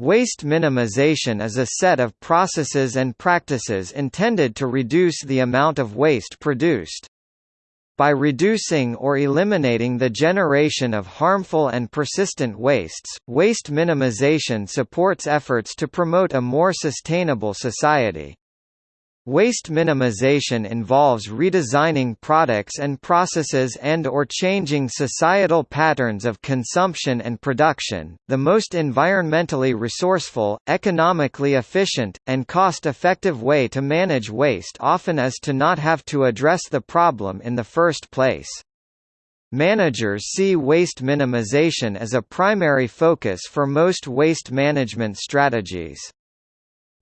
Waste minimization is a set of processes and practices intended to reduce the amount of waste produced. By reducing or eliminating the generation of harmful and persistent wastes, waste minimization supports efforts to promote a more sustainable society. Waste minimization involves redesigning products and processes and or changing societal patterns of consumption and production. The most environmentally resourceful, economically efficient, and cost-effective way to manage waste often is to not have to address the problem in the first place. Managers see waste minimization as a primary focus for most waste management strategies.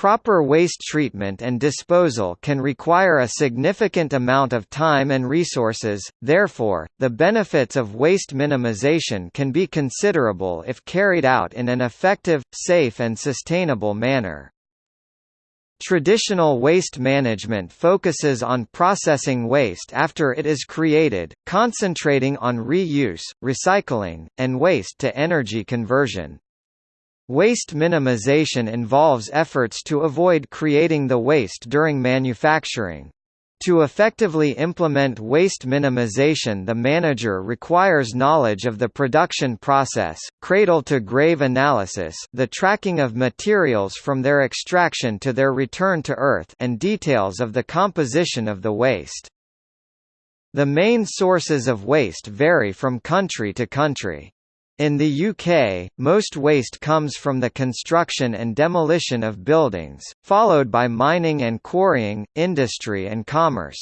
Proper waste treatment and disposal can require a significant amount of time and resources, therefore, the benefits of waste minimization can be considerable if carried out in an effective, safe and sustainable manner. Traditional waste management focuses on processing waste after it is created, concentrating on reuse, recycling, and waste-to-energy conversion. Waste minimization involves efforts to avoid creating the waste during manufacturing. To effectively implement waste minimization the manager requires knowledge of the production process, cradle-to-grave analysis the tracking of materials from their extraction to their return to Earth and details of the composition of the waste. The main sources of waste vary from country to country. In the UK, most waste comes from the construction and demolition of buildings, followed by mining and quarrying, industry and commerce.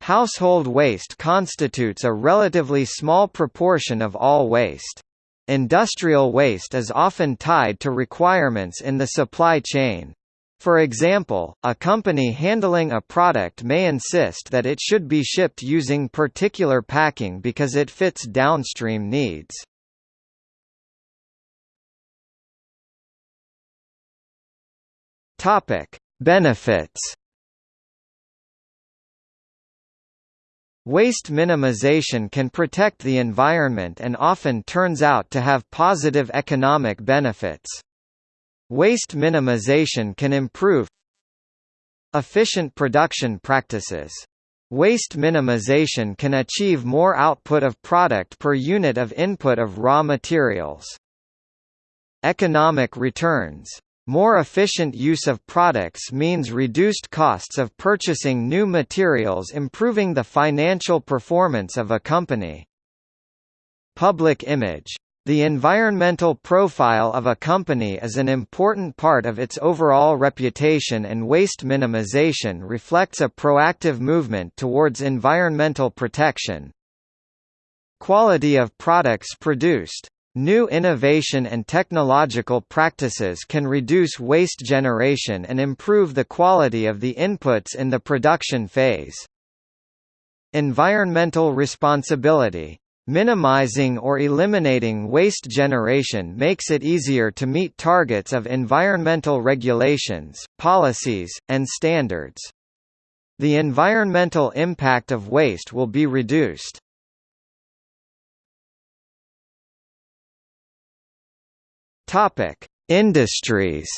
Household waste constitutes a relatively small proportion of all waste. Industrial waste is often tied to requirements in the supply chain. For example, a company handling a product may insist that it should be shipped using particular packing because it fits downstream needs. Topic: Benefits. Waste minimization can protect the environment and often turns out to have positive economic benefits. Waste minimization can improve efficient production practices. Waste minimization can achieve more output of product per unit of input of raw materials. Economic returns more efficient use of products means reduced costs of purchasing new materials improving the financial performance of a company. Public image. The environmental profile of a company is an important part of its overall reputation and waste minimization reflects a proactive movement towards environmental protection. Quality of products produced New innovation and technological practices can reduce waste generation and improve the quality of the inputs in the production phase. Environmental responsibility. Minimizing or eliminating waste generation makes it easier to meet targets of environmental regulations, policies, and standards. The environmental impact of waste will be reduced. Topic: Industries.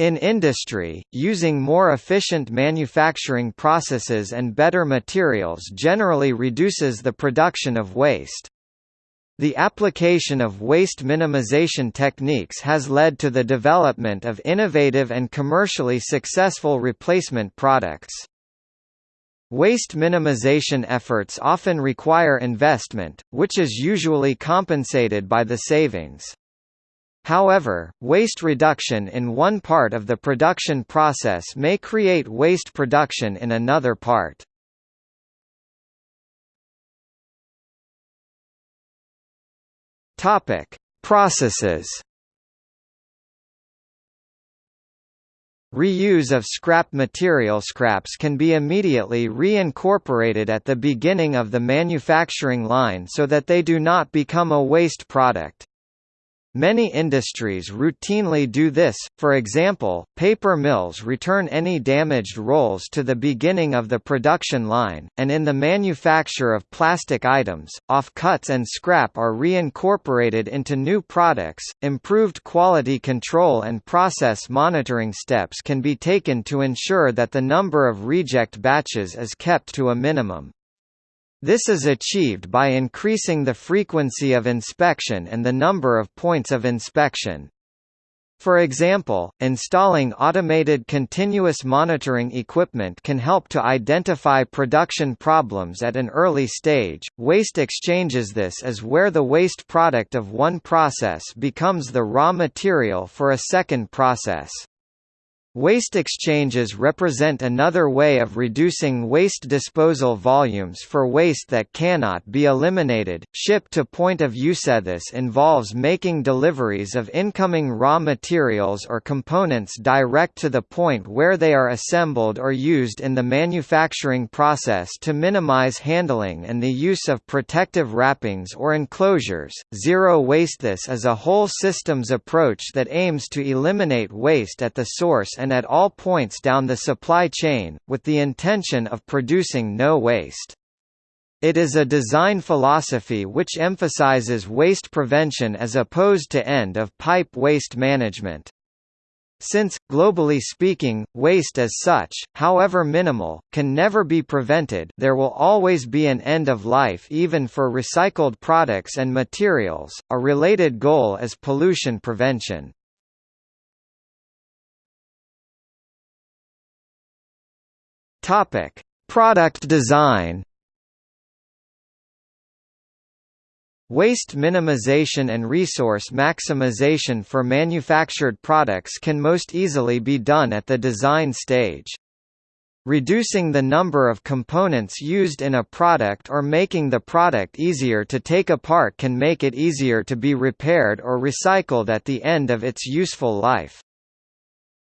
In industry, using more efficient manufacturing processes and better materials generally reduces the production of waste. The application of waste minimization techniques has led to the development of innovative and commercially successful replacement products. Waste minimization efforts often require investment, which is usually compensated by the savings. However, waste reduction in one part of the production process may create waste production in another part. Processes Reuse of scrap material scraps can be immediately reincorporated at the beginning of the manufacturing line so that they do not become a waste product. Many industries routinely do this, for example, paper mills return any damaged rolls to the beginning of the production line, and in the manufacture of plastic items, offcuts and scrap are reincorporated into new products. Improved quality control and process monitoring steps can be taken to ensure that the number of reject batches is kept to a minimum. This is achieved by increasing the frequency of inspection and the number of points of inspection. For example, installing automated continuous monitoring equipment can help to identify production problems at an early stage. Waste exchanges this is where the waste product of one process becomes the raw material for a second process. Waste exchanges represent another way of reducing waste disposal volumes for waste that cannot be eliminated. Ship to point of use. This involves making deliveries of incoming raw materials or components direct to the point where they are assembled or used in the manufacturing process to minimize handling and the use of protective wrappings or enclosures. Zero waste. This is a whole systems approach that aims to eliminate waste at the source and at all points down the supply chain, with the intention of producing no waste. It is a design philosophy which emphasizes waste prevention as opposed to end-of-pipe waste management. Since, globally speaking, waste as such, however minimal, can never be prevented there will always be an end of life even for recycled products and materials. A related goal is pollution prevention. Topic: Product design. Waste minimization and resource maximization for manufactured products can most easily be done at the design stage. Reducing the number of components used in a product or making the product easier to take apart can make it easier to be repaired or recycled at the end of its useful life.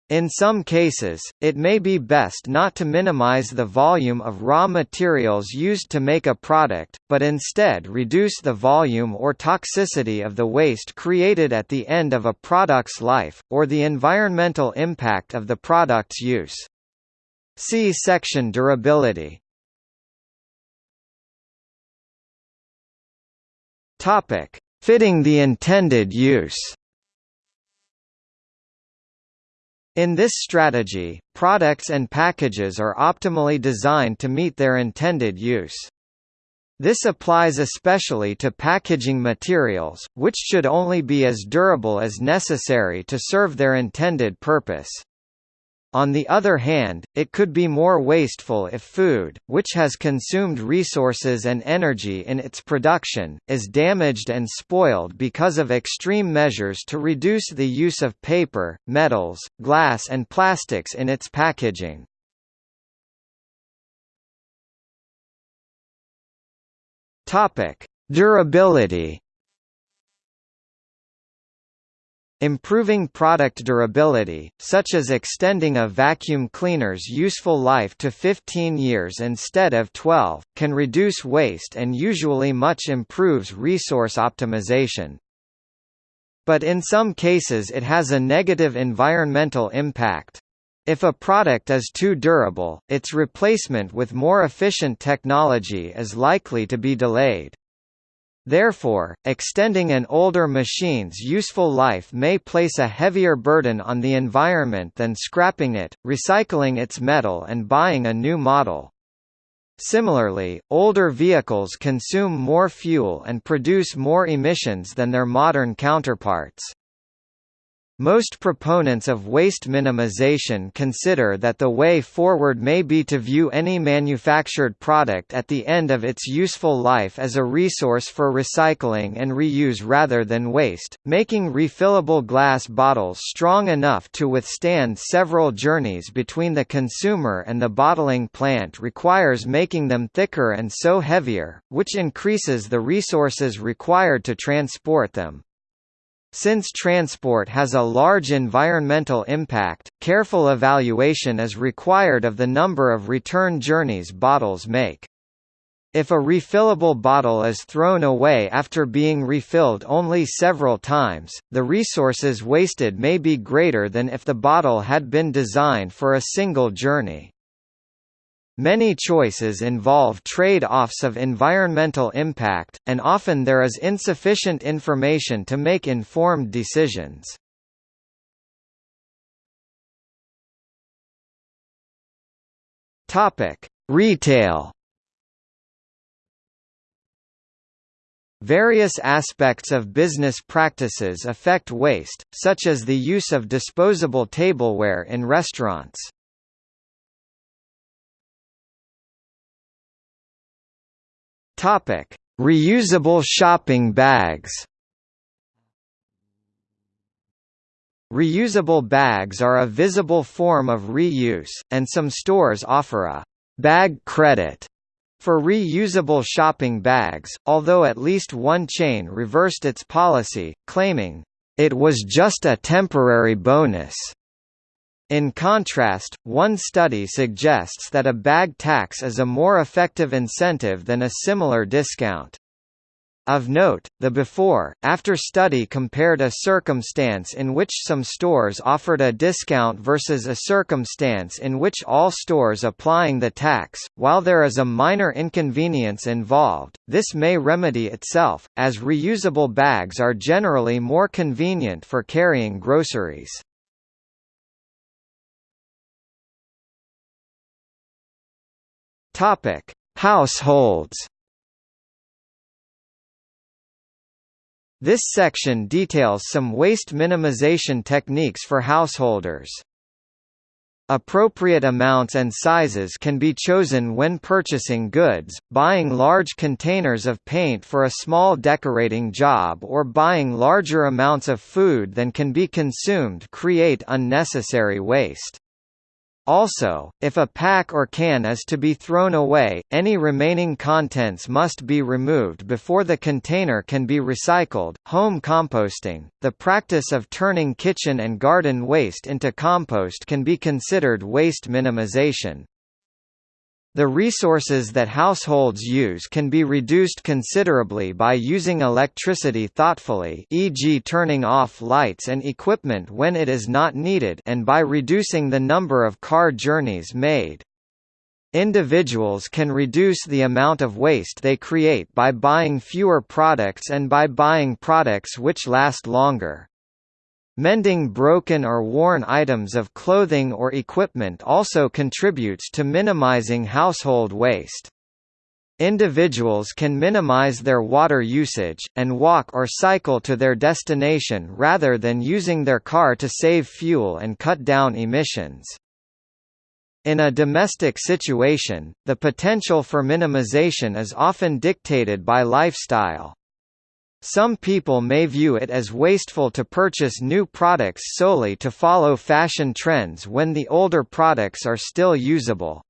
In some cases, it may be best not to minimize the volume of raw materials used to make a product, but instead reduce the volume or toxicity of the waste created at the end of a product's life, or the environmental impact of the product's use. See section Durability. Fitting the intended use In this strategy, products and packages are optimally designed to meet their intended use. This applies especially to packaging materials, which should only be as durable as necessary to serve their intended purpose. On the other hand, it could be more wasteful if food, which has consumed resources and energy in its production, is damaged and spoiled because of extreme measures to reduce the use of paper, metals, glass and plastics in its packaging. Durability Improving product durability, such as extending a vacuum cleaner's useful life to 15 years instead of 12, can reduce waste and usually much improves resource optimization. But in some cases it has a negative environmental impact. If a product is too durable, its replacement with more efficient technology is likely to be delayed. Therefore, extending an older machine's useful life may place a heavier burden on the environment than scrapping it, recycling its metal and buying a new model. Similarly, older vehicles consume more fuel and produce more emissions than their modern counterparts. Most proponents of waste minimization consider that the way forward may be to view any manufactured product at the end of its useful life as a resource for recycling and reuse rather than waste, making refillable glass bottles strong enough to withstand several journeys between the consumer and the bottling plant requires making them thicker and so heavier, which increases the resources required to transport them. Since transport has a large environmental impact, careful evaluation is required of the number of return journeys bottles make. If a refillable bottle is thrown away after being refilled only several times, the resources wasted may be greater than if the bottle had been designed for a single journey. Many choices involve trade-offs of environmental impact, and often there is insufficient information to make informed decisions. Retail Various aspects of business practices affect waste, such as the use of disposable tableware in restaurants. Topic: Reusable shopping bags. Reusable bags are a visible form of reuse, and some stores offer a bag credit for reusable shopping bags, although at least one chain reversed its policy, claiming, "...it was just a temporary bonus." In contrast, one study suggests that a bag tax is a more effective incentive than a similar discount. Of note, the before-after study compared a circumstance in which some stores offered a discount versus a circumstance in which all stores applying the tax. While there is a minor inconvenience involved, this may remedy itself, as reusable bags are generally more convenient for carrying groceries. Topic: Households This section details some waste minimization techniques for householders. Appropriate amounts and sizes can be chosen when purchasing goods, buying large containers of paint for a small decorating job or buying larger amounts of food than can be consumed create unnecessary waste. Also, if a pack or can is to be thrown away, any remaining contents must be removed before the container can be recycled. Home composting, the practice of turning kitchen and garden waste into compost can be considered waste minimization. The resources that households use can be reduced considerably by using electricity thoughtfully e.g. turning off lights and equipment when it is not needed and by reducing the number of car journeys made. Individuals can reduce the amount of waste they create by buying fewer products and by buying products which last longer. Mending broken or worn items of clothing or equipment also contributes to minimizing household waste. Individuals can minimize their water usage, and walk or cycle to their destination rather than using their car to save fuel and cut down emissions. In a domestic situation, the potential for minimization is often dictated by lifestyle. Some people may view it as wasteful to purchase new products solely to follow fashion trends when the older products are still usable.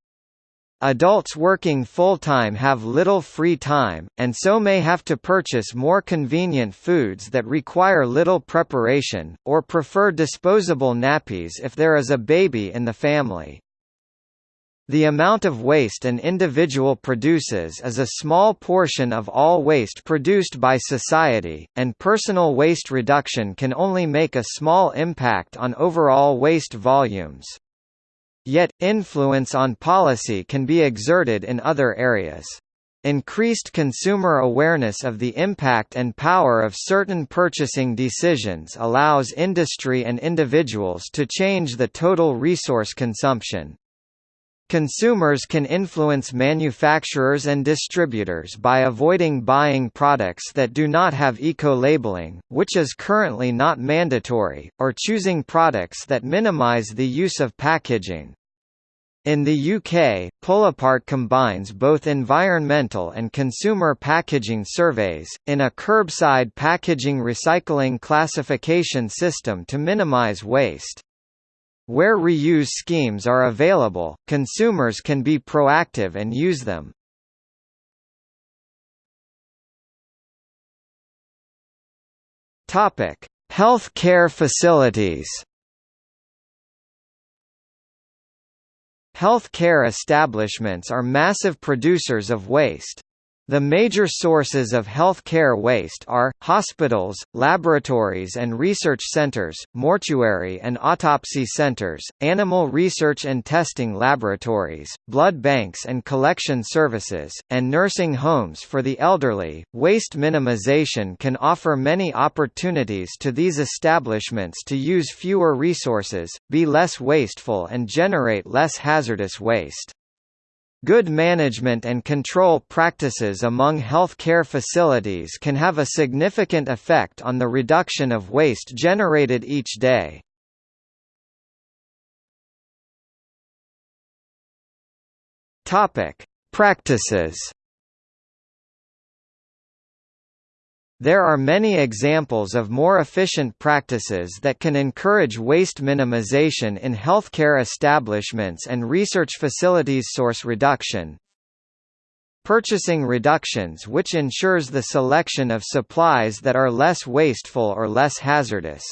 Adults working full-time have little free time, and so may have to purchase more convenient foods that require little preparation, or prefer disposable nappies if there is a baby in the family. The amount of waste an individual produces is a small portion of all waste produced by society, and personal waste reduction can only make a small impact on overall waste volumes. Yet, influence on policy can be exerted in other areas. Increased consumer awareness of the impact and power of certain purchasing decisions allows industry and individuals to change the total resource consumption. Consumers can influence manufacturers and distributors by avoiding buying products that do not have eco-labeling, which is currently not mandatory, or choosing products that minimize the use of packaging. In the UK, Pullapart combines both environmental and consumer packaging surveys, in a curbside packaging recycling classification system to minimise waste. Where reuse schemes are available, consumers can be proactive and use them. Topic: Health care facilities. Health care establishments are massive producers of waste. The major sources of healthcare waste are, hospitals, laboratories and research centers, mortuary and autopsy centers, animal research and testing laboratories, blood banks and collection services, and nursing homes for the elderly. Waste minimization can offer many opportunities to these establishments to use fewer resources, be less wasteful and generate less hazardous waste. Good management and control practices among healthcare facilities can have a significant effect on the reduction of waste generated each day. Topic: Practices There are many examples of more efficient practices that can encourage waste minimization in healthcare establishments and research facilities source reduction. Purchasing reductions which ensures the selection of supplies that are less wasteful or less hazardous.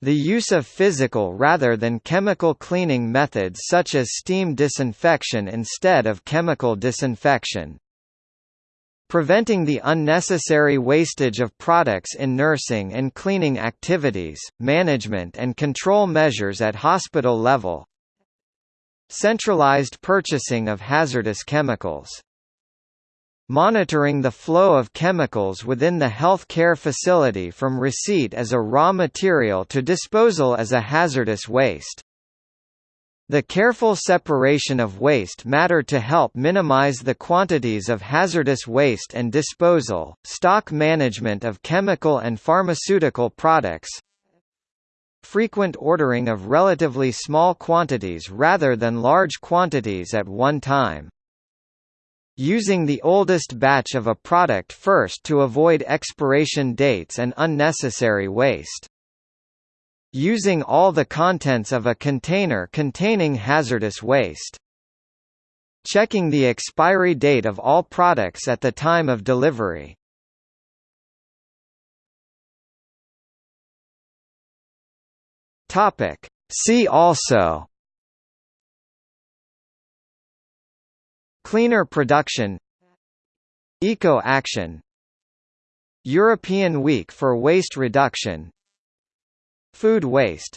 The use of physical rather than chemical cleaning methods such as steam disinfection instead of chemical disinfection. Preventing the unnecessary wastage of products in nursing and cleaning activities, management and control measures at hospital level. Centralized purchasing of hazardous chemicals. Monitoring the flow of chemicals within the health care facility from receipt as a raw material to disposal as a hazardous waste the careful separation of waste matter to help minimize the quantities of hazardous waste and disposal, stock management of chemical and pharmaceutical products, frequent ordering of relatively small quantities rather than large quantities at one time. Using the oldest batch of a product first to avoid expiration dates and unnecessary waste using all the contents of a container containing hazardous waste. Checking the expiry date of all products at the time of delivery. Topic. See also Cleaner production Eco-action European Week for Waste Reduction Food waste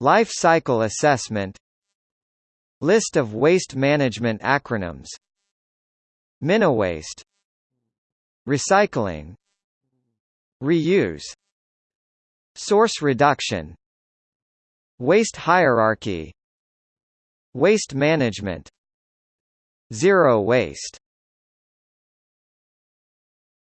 Life cycle assessment List of waste management acronyms Miniwaste Recycling Reuse Source reduction Waste hierarchy Waste management Zero waste